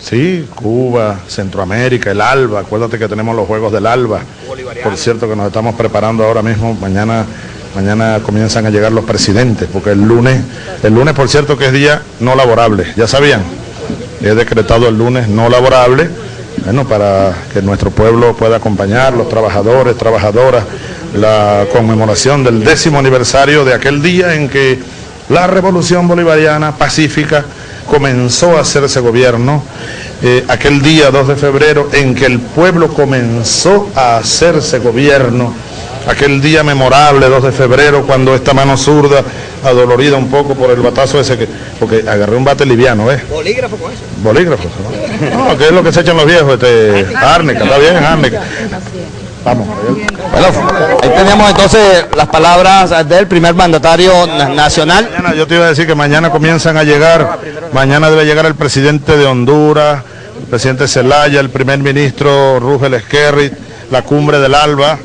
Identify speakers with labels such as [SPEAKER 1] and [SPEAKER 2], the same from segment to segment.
[SPEAKER 1] Sí, Cuba, Centroamérica, el ALBA, acuérdate que tenemos los Juegos del ALBA. Por cierto que nos estamos preparando ahora mismo, mañana, mañana comienzan a llegar los presidentes, porque el lunes, el lunes por cierto que es día no laborable, ya sabían, he decretado el lunes no laborable, bueno, para que nuestro pueblo pueda acompañar, los trabajadores, trabajadoras, la conmemoración del décimo aniversario de aquel día en que la revolución bolivariana pacífica comenzó a hacerse gobierno, eh, aquel día 2 de febrero en que el pueblo comenzó a hacerse gobierno, aquel día memorable 2 de febrero cuando esta mano zurda, adolorida un poco por el batazo ese que, porque agarré un bate liviano, ¿eh?
[SPEAKER 2] Bolígrafo con eso.
[SPEAKER 1] Bolígrafo, ¿no? No, que es lo que se echan los viejos, este, árnica, está bien, árnica. Vamos.
[SPEAKER 2] Bueno, ahí tenemos entonces las palabras del primer mandatario na- nacional.
[SPEAKER 1] Yo te iba a decir que mañana comienzan a llegar, mañana debe llegar el presidente de Honduras, el presidente Zelaya, el primer ministro Rugel Esquerri, la cumbre del ALBA,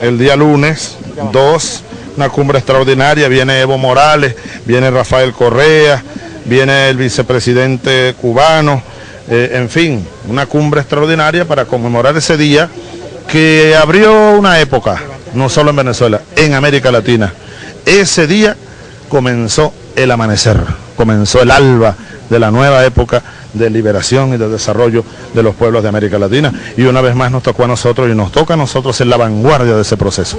[SPEAKER 1] el día lunes, dos, una cumbre extraordinaria, viene Evo Morales, viene Rafael Correa, viene el vicepresidente cubano, eh, en fin, una cumbre extraordinaria para conmemorar ese día que abrió una época, no solo en Venezuela, en América Latina. Ese día comenzó el amanecer, comenzó el alba de la nueva época de liberación y de desarrollo de los pueblos de América Latina. Y una vez más nos tocó a nosotros y nos toca a nosotros en la vanguardia de ese proceso.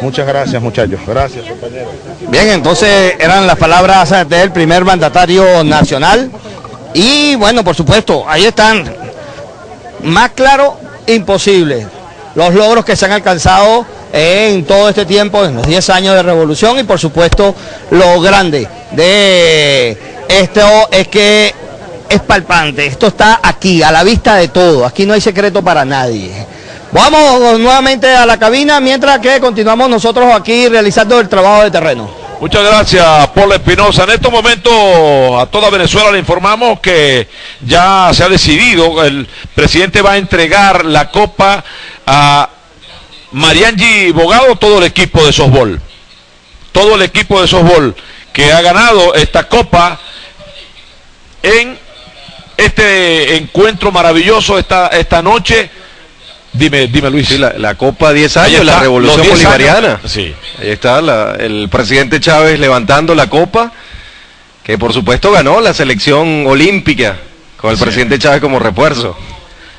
[SPEAKER 1] Muchas gracias muchachos, gracias compañeros.
[SPEAKER 2] Bien, entonces eran las palabras del primer mandatario nacional. Y bueno, por supuesto, ahí están. Más claro, imposible. Los logros que se han alcanzado en todo este tiempo, en los 10 años de revolución y por supuesto lo grande de esto es que es palpante, esto está aquí, a la vista de todo, aquí no hay secreto para nadie. Vamos nuevamente a la cabina mientras que continuamos nosotros aquí realizando el trabajo de terreno.
[SPEAKER 3] Muchas gracias, Paul Espinosa. En estos momentos a toda Venezuela le informamos que ya se ha decidido, el presidente va a entregar la copa a Mariangi Bogado, todo el equipo de softball. Todo el equipo de softball que ha ganado esta copa en este encuentro maravilloso esta, esta noche. Dime, dime Luis.
[SPEAKER 4] Sí, la, la Copa 10
[SPEAKER 3] Ahí
[SPEAKER 4] años,
[SPEAKER 3] está,
[SPEAKER 4] la revolución
[SPEAKER 3] los 10
[SPEAKER 4] bolivariana.
[SPEAKER 3] años. Sí.
[SPEAKER 4] Ahí está la- el presidente Chávez levantando la copa, que por supuesto ganó la selección olímpica, con el presidente Chávez como refuerzo.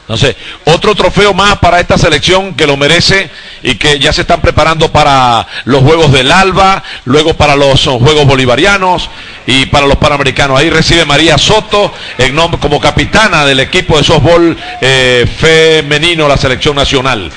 [SPEAKER 3] No sé, otro trofeo más para esta selección que lo merece y que ya se están preparando para los Juegos del Alba, luego para los Juegos Bolivarianos y para los Panamericanos. Ahí recibe María Soto nombre, como capitana del equipo de softball eh, femenino, la selección nacional.